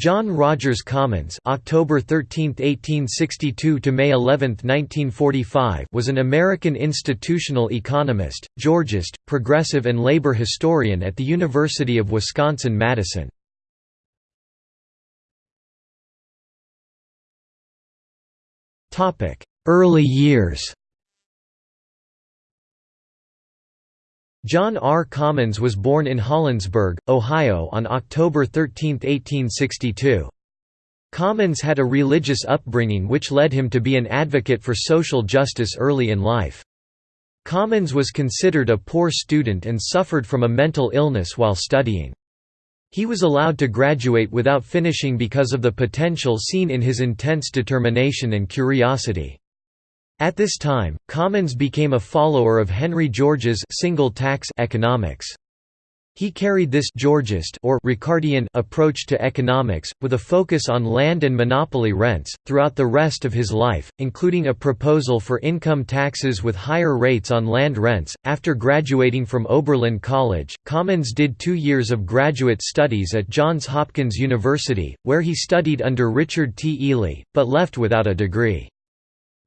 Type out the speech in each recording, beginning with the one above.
John Rogers Commons October 13, 1862 to May 11, 1945 was an American institutional economist, Georgist, progressive and labor historian at the University of Wisconsin-Madison. Early years John R. Commons was born in Hollinsburg, Ohio on October 13, 1862. Commons had a religious upbringing which led him to be an advocate for social justice early in life. Commons was considered a poor student and suffered from a mental illness while studying. He was allowed to graduate without finishing because of the potential seen in his intense determination and curiosity. At this time, Commons became a follower of Henry George's single tax economics. He carried this Georgist or Ricardian approach to economics, with a focus on land and monopoly rents, throughout the rest of his life, including a proposal for income taxes with higher rates on land rents. After graduating from Oberlin College, Commons did two years of graduate studies at Johns Hopkins University, where he studied under Richard T. Ely, but left without a degree.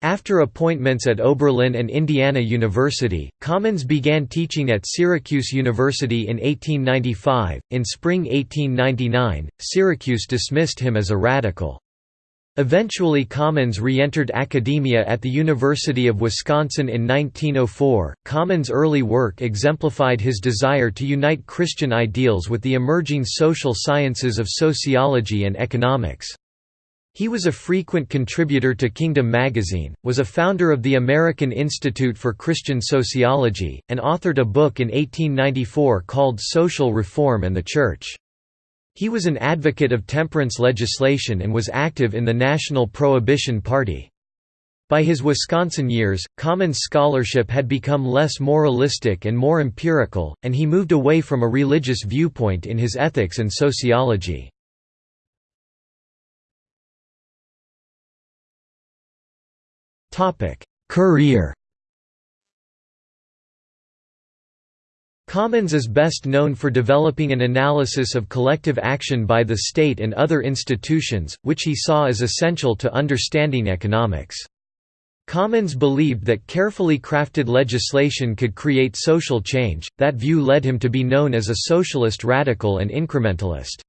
After appointments at Oberlin and Indiana University, Commons began teaching at Syracuse University in 1895. In spring 1899, Syracuse dismissed him as a radical. Eventually Commons re-entered academia at the University of Wisconsin in 1904. Commons' early work exemplified his desire to unite Christian ideals with the emerging social sciences of sociology and economics. He was a frequent contributor to Kingdom magazine, was a founder of the American Institute for Christian Sociology, and authored a book in 1894 called Social Reform and the Church. He was an advocate of temperance legislation and was active in the National Prohibition Party. By his Wisconsin years, Commons scholarship had become less moralistic and more empirical, and he moved away from a religious viewpoint in his ethics and sociology. Career Commons is best known for developing an analysis of collective action by the state and other institutions, which he saw as essential to understanding economics. Commons believed that carefully crafted legislation could create social change, that view led him to be known as a socialist radical and incrementalist.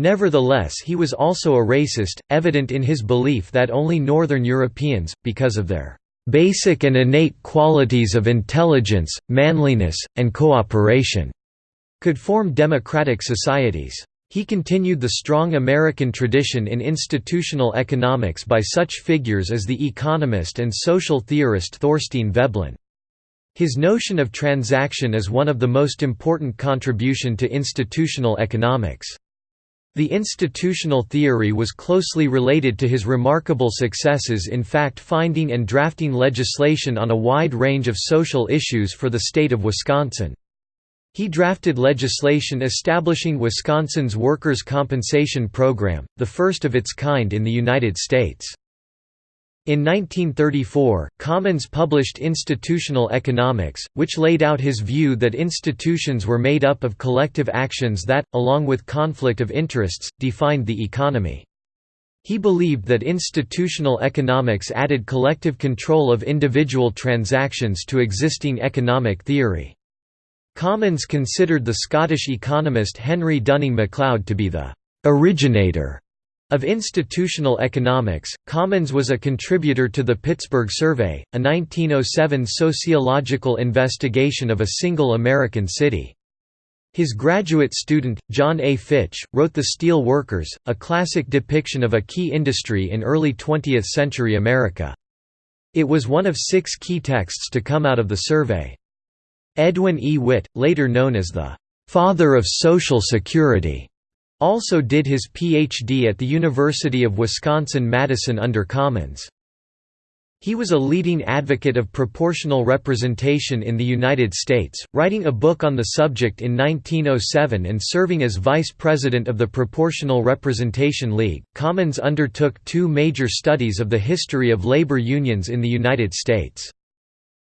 Nevertheless he was also a racist, evident in his belief that only Northern Europeans, because of their "...basic and innate qualities of intelligence, manliness, and cooperation," could form democratic societies. He continued the strong American tradition in institutional economics by such figures as the economist and social theorist Thorstein Veblen. His notion of transaction is one of the most important contribution to institutional economics. The institutional theory was closely related to his remarkable successes in fact-finding and drafting legislation on a wide range of social issues for the state of Wisconsin. He drafted legislation establishing Wisconsin's Workers' Compensation Program, the first of its kind in the United States. In 1934, Commons published Institutional Economics, which laid out his view that institutions were made up of collective actions that, along with conflict of interests, defined the economy. He believed that institutional economics added collective control of individual transactions to existing economic theory. Commons considered the Scottish economist Henry Dunning MacLeod to be the originator of institutional economics, Commons was a contributor to the Pittsburgh Survey, a 1907 sociological investigation of a single American city. His graduate student, John A. Fitch, wrote The Steel Workers, a classic depiction of a key industry in early 20th century America. It was one of six key texts to come out of the survey. Edwin E. Witt, later known as the "'father of Social Security' Also did his Ph.D. at the University of Wisconsin-Madison under Commons. He was a leading advocate of proportional representation in the United States, writing a book on the subject in 1907 and serving as vice president of the Proportional Representation League. Commons undertook two major studies of the history of labor unions in the United States.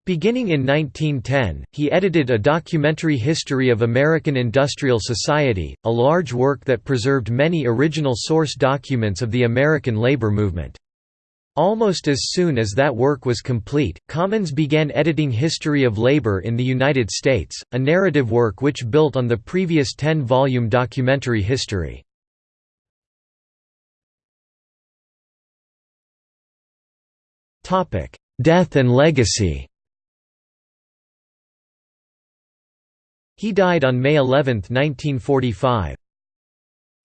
Beginning in 1910, he edited A Documentary History of American Industrial Society, a large work that preserved many original source documents of the American labor movement. Almost as soon as that work was complete, Commons began editing History of Labor in the United States, a narrative work which built on the previous 10-volume documentary history. Death and legacy He died on May 11, 1945.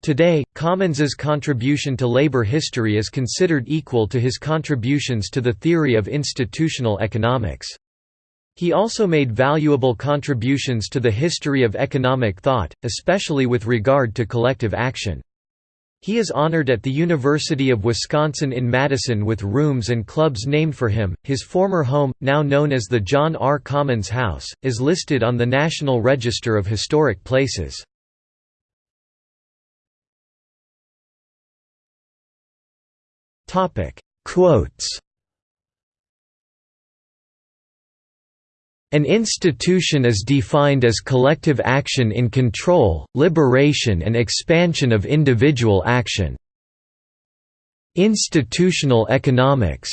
Today, Commons's contribution to labor history is considered equal to his contributions to the theory of institutional economics. He also made valuable contributions to the history of economic thought, especially with regard to collective action. He is honored at the University of Wisconsin in Madison with rooms and clubs named for him. His former home, now known as the John R. Commons House, is listed on the National Register of Historic Places. Topic: Quotes An institution is defined as collective action in control, liberation and expansion of individual action. Institutional Economics.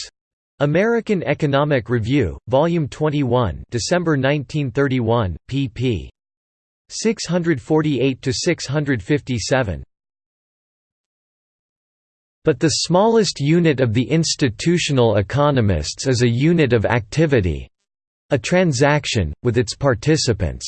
American Economic Review, Volume 21, December 1931, pp. 648 to 657. But the smallest unit of the institutional economists is a unit of activity, a transaction, with its participants.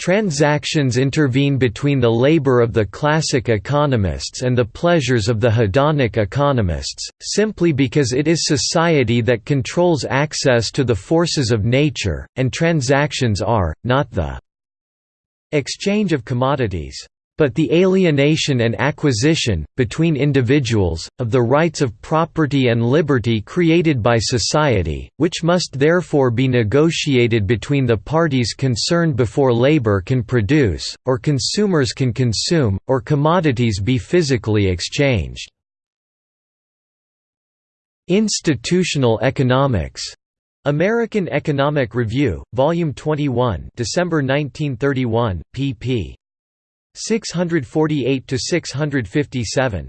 Transactions intervene between the labor of the classic economists and the pleasures of the hedonic economists, simply because it is society that controls access to the forces of nature, and transactions are, not the exchange of commodities but the alienation and acquisition, between individuals, of the rights of property and liberty created by society, which must therefore be negotiated between the parties concerned before labor can produce, or consumers can consume, or commodities be physically exchanged. Institutional economics American Economic Review, Volume 21 December 1931, pp. 648 to 657.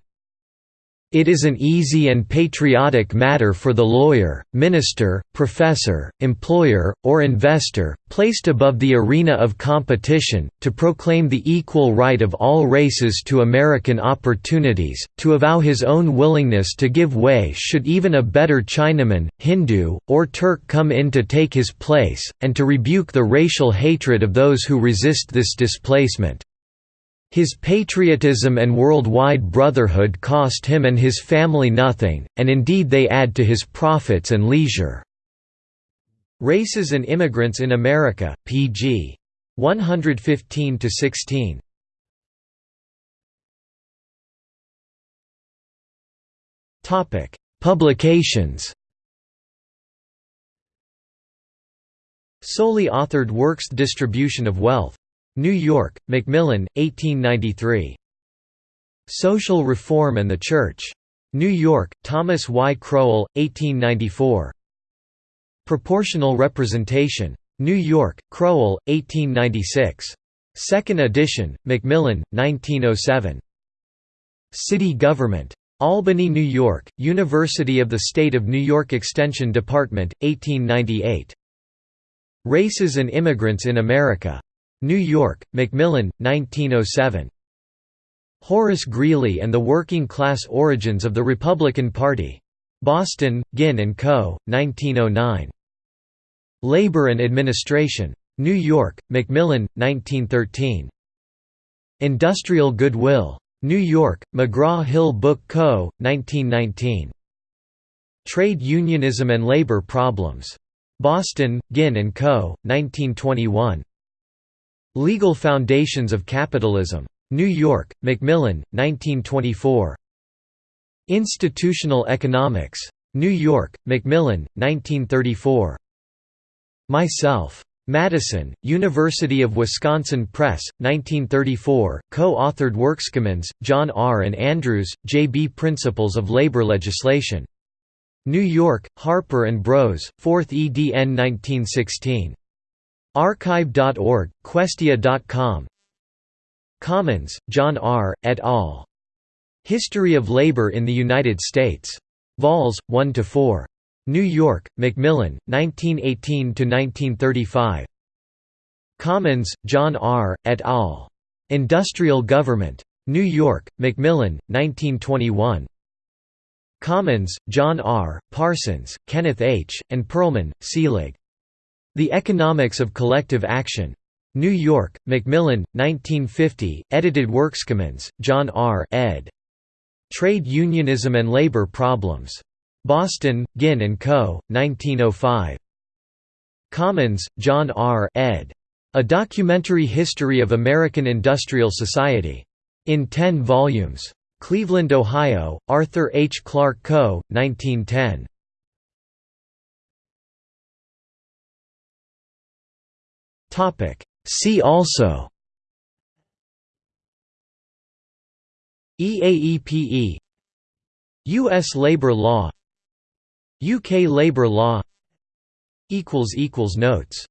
It is an easy and patriotic matter for the lawyer, minister, professor, employer, or investor, placed above the arena of competition, to proclaim the equal right of all races to American opportunities, to avow his own willingness to give way should even a better Chinaman, Hindu, or Turk come in to take his place, and to rebuke the racial hatred of those who resist this displacement. His patriotism and worldwide brotherhood cost him and his family nothing, and indeed they add to his profits and leisure. Races and Immigrants in America, pg. 115–16. Publications Solely authored works Distribution of Wealth New York, Macmillan, 1893. Social Reform and the Church. New York, Thomas Y. Crowell, 1894. Proportional Representation. New York, Crowell, 1896. Second edition, Macmillan, 1907. City Government. Albany, New York, University of the State of New York Extension Department, 1898. Races and Immigrants in America. New York, Macmillan, 1907. Horace Greeley and the Working Class Origins of the Republican Party. Boston, Ginn & Co., 1909. Labor and Administration. New York, Macmillan, 1913. Industrial Goodwill. New York, McGraw-Hill Book Co., 1919. Trade Unionism and Labor Problems. Boston, Ginn & Co., 1921. Legal Foundations of Capitalism. New York, Macmillan, 1924. Institutional Economics. New York, Macmillan, 1934. Myself. Madison, University of Wisconsin Press, 1934, co-authored works. Commons, John R. and Andrews, J. B. Principles of Labor Legislation. New York, Harper and Bros, 4th edn 1916. Archive.org, Questia.com Commons, John R., et al. History of Labor in the United States. Vols. 1–4. New York, Macmillan, 1918–1935. Commons, John R., et al. Industrial Government. New York, Macmillan, 1921. Commons, John R., Parsons, Kenneth H., and Perlman, Selig. The Economics of Collective Action. New York, Macmillan, 1950, edited works. Commons, John R. ed. Trade Unionism and Labor Problems. Boston, Ginn & Co., 1905. Commons, John R. ed. A Documentary History of American Industrial Society. In 10 volumes. Cleveland, Ohio, Arthur H. Clark Co., 1910. See also EAEPE U.S. labor law UK labor law equals equals Notes